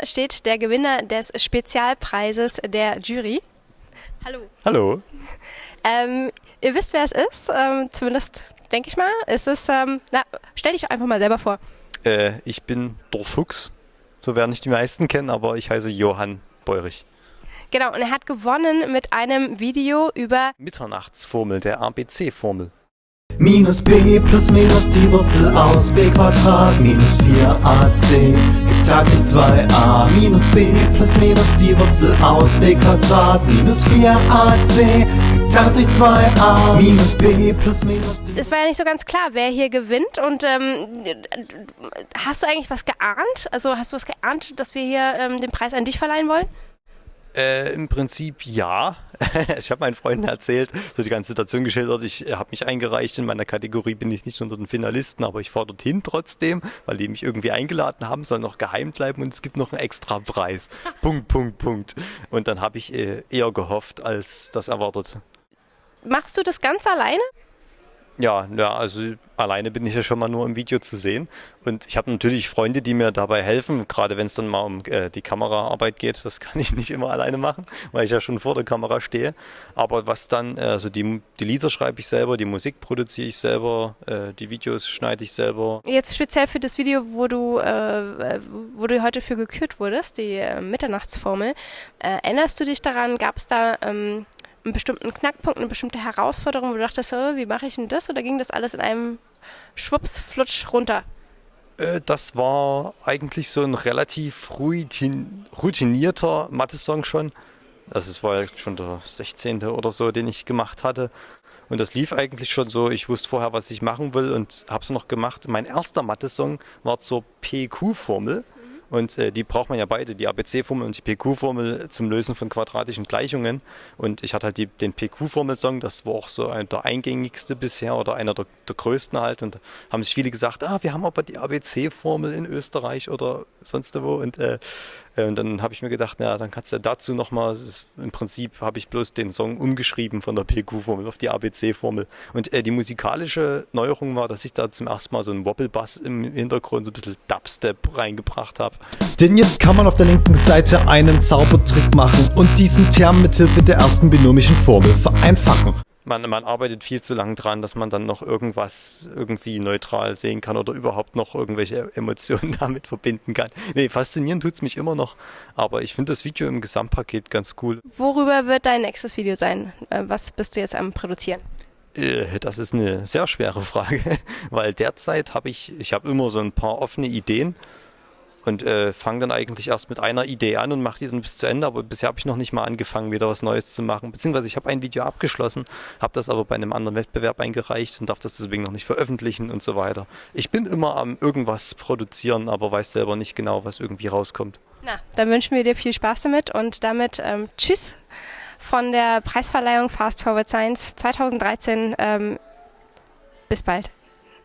mir steht der Gewinner des Spezialpreises der Jury. Hallo. Hallo. Ähm, ihr wisst, wer es ist, ähm, zumindest denke ich mal. Es ist, ähm, na, stell dich einfach mal selber vor. Äh, ich bin der Fuchs. So werden nicht die meisten kennen, aber ich heiße Johann Beurich. Genau, und er hat gewonnen mit einem Video über Mitternachtsformel, der ABC-Formel. Minus b plus minus die Wurzel aus b Quadrat. Minus 4ac gibt Taglich 2a minus b plus minus die Wurzel aus b Quadrat. Minus 4ac geteilt durch 2a minus b plus minus die Es war ja nicht so ganz klar, wer hier gewinnt. Und ähm, hast du eigentlich was geahnt? Also hast du was geahnt, dass wir hier ähm, den Preis an dich verleihen wollen? Äh, Im Prinzip ja. ich habe meinen Freunden erzählt, so die ganze Situation geschildert. Ich äh, habe mich eingereicht. In meiner Kategorie bin ich nicht unter den Finalisten, aber ich fahre dorthin trotzdem, weil die mich irgendwie eingeladen haben, soll noch geheim bleiben und es gibt noch einen extra Preis. Punkt, Punkt, Punkt. Und dann habe ich äh, eher gehofft, als das erwartet. Machst du das ganz alleine? Ja, ja, also alleine bin ich ja schon mal nur im Video zu sehen. Und ich habe natürlich Freunde, die mir dabei helfen, gerade wenn es dann mal um äh, die Kameraarbeit geht. Das kann ich nicht immer alleine machen, weil ich ja schon vor der Kamera stehe. Aber was dann, äh, also die, die Lieder schreibe ich selber, die Musik produziere ich selber, äh, die Videos schneide ich selber. Jetzt speziell für das Video, wo du, äh, wo du heute für gekürt wurdest, die äh, Mitternachtsformel. Äh, erinnerst du dich daran, gab es da ähm, einen bestimmten Knackpunkt, eine bestimmte Herausforderung, wo du dachtest, oh, wie mache ich denn das? Oder ging das alles in einem Schwupps, Flutsch runter? Äh, das war eigentlich so ein relativ routin routinierter Mathe-Song schon. Also es war schon der 16. oder so, den ich gemacht hatte. Und das lief eigentlich schon so. Ich wusste vorher, was ich machen will und habe es noch gemacht. Mein erster Mathe-Song war zur PQ-Formel. Und äh, die braucht man ja beide, die ABC-Formel und die PQ-Formel zum Lösen von quadratischen Gleichungen. Und ich hatte halt die, den PQ-Formelsong, das war auch so ein, der eingängigste bisher oder einer der, der größten halt. Und haben sich viele gesagt, ah, wir haben aber die ABC-Formel in Österreich oder sonst wo. Und, äh, und dann habe ich mir gedacht, na, dann kannst du dazu nochmal, im Prinzip habe ich bloß den Song umgeschrieben von der PQ-Formel auf die ABC-Formel. Und äh, die musikalische Neuerung war, dass ich da zum ersten Mal so einen Wobble-Bass im Hintergrund, so ein bisschen Dubstep reingebracht habe. Denn jetzt kann man auf der linken Seite einen Zaubertrick machen und diesen Term mithilfe der ersten binomischen Formel vereinfachen. Man, man arbeitet viel zu lange dran, dass man dann noch irgendwas irgendwie neutral sehen kann oder überhaupt noch irgendwelche Emotionen damit verbinden kann. Nee, faszinieren tut es mich immer noch, aber ich finde das Video im Gesamtpaket ganz cool. Worüber wird dein nächstes Video sein? Äh, was bist du jetzt am Produzieren? Äh, das ist eine sehr schwere Frage, weil derzeit habe ich, ich habe immer so ein paar offene Ideen und äh, fange dann eigentlich erst mit einer Idee an und mache die dann bis zu Ende. Aber bisher habe ich noch nicht mal angefangen, wieder was Neues zu machen. Beziehungsweise ich habe ein Video abgeschlossen, habe das aber bei einem anderen Wettbewerb eingereicht und darf das deswegen noch nicht veröffentlichen und so weiter. Ich bin immer am irgendwas produzieren, aber weiß selber nicht genau, was irgendwie rauskommt. Na, dann wünschen wir dir viel Spaß damit und damit ähm, Tschüss von der Preisverleihung Fast Forward Science 2013. Ähm, bis bald.